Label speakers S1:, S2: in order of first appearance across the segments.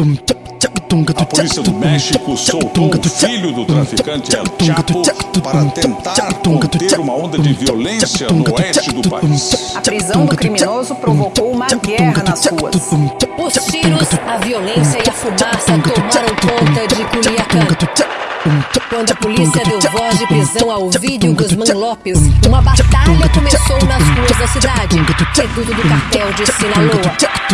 S1: A polícia do México soltou o filho do traficante El Chapo para tentar conter uma onda de violência no oeste do país.
S2: A prisão do criminoso provocou uma guerra nas ruas.
S3: Os tiros, a violência e a fumaça tomaram conta de Culiacán. Quando a polícia deu voz de prisão ao Vídeo Guzmán Lopes, uma batalha começou nas ruas da cidade. Reduto do cartel de Sinaloa.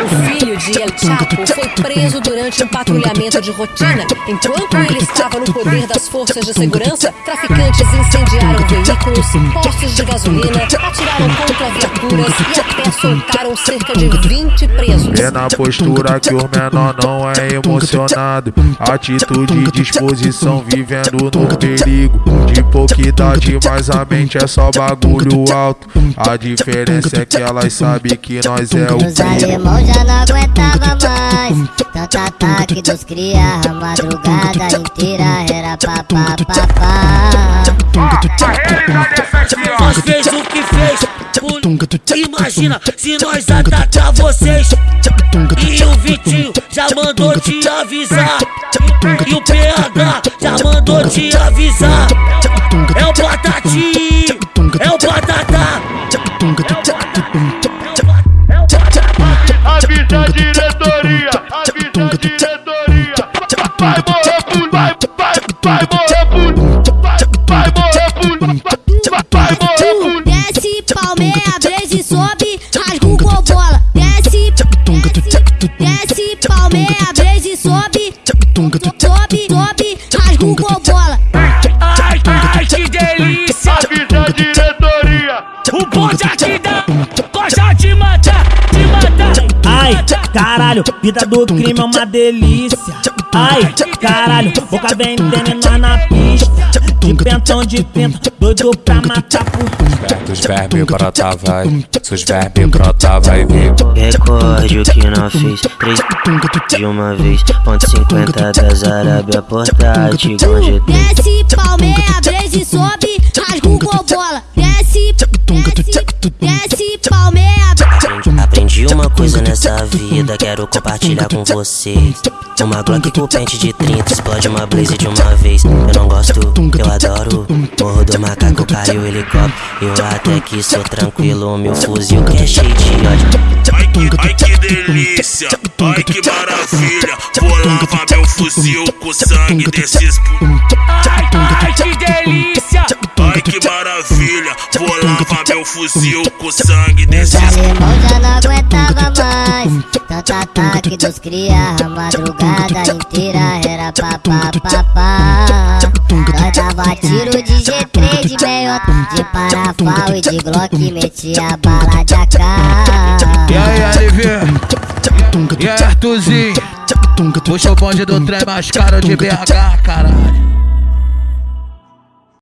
S3: O filho de El Chapo foi preso durante um patrulhamento de rotina. Enquanto ele estava no poder das forças de segurança, traficantes incendiaram postos de gasolina, atiraram contra viaturas e até soltaram cerca de 20 presos.
S4: É na postura que o menor não é emocionado. Atitude e disposição vivendo no perigo. De pouca idade, mas a mente é só bagulho alto. A diferença é que elas sabem que nós é o
S5: Os alemão já não aguentava mais Tanto ataque dos cria A madrugada inteira era papá papá
S6: Nós fez o que fez Imagina se nós atacar vocês E o Vitinho já mandou te avisar E o PH já mandou te avisar É o Patati É o Patatá
S7: Avisa a diretoria, avisa a diretoria. Vai morrer.
S5: Desce, palmeia, blaze, sobe Rasga o bola Desce, desce, Palmeia, blaze, sobe Sobe, sobe Rasga o bola
S6: Ai, ai, que delícia
S8: caralho, vida do crime é uma delícia. Ai, caralho, boca vendendo na pista. De pentão de pinta, doido pra matar por.
S9: Dos vermes brota vai, seus vermes brota vai vir.
S10: Recorde o que não fiz Três de uma vez Ponto 50 das Arábia Portátil com GT
S5: Desce, palmeia, blaze, sobe Rasga o bola Desce, desce, desce
S10: nessa vida Quero compartilhar com vocês Uma Glock com pente de 30 Explode uma blaze de uma vez. Eu não gosto, eu adoro. Morro do macaco, caiu o helicóptero. Eu até que sou tranquilo Meu fuzil que é cheio de ódio.
S6: Ai que, ai que delícia, ai que maravilha. Vou lavar meu fuzil com sangue desses Ai, ai que delícia, ai que maravilha. Vou lavar meu fuzil com sangue desses
S5: Tanto ataque dos cria A madrugada inteira era papá papá Nós dava tiro de G3 de meiota De parafal e de Glock Metia bala de AK
S11: E aí, LV? E aí, Arthurzinho? Puxa o bonde do trem mais caro de BH, caralho.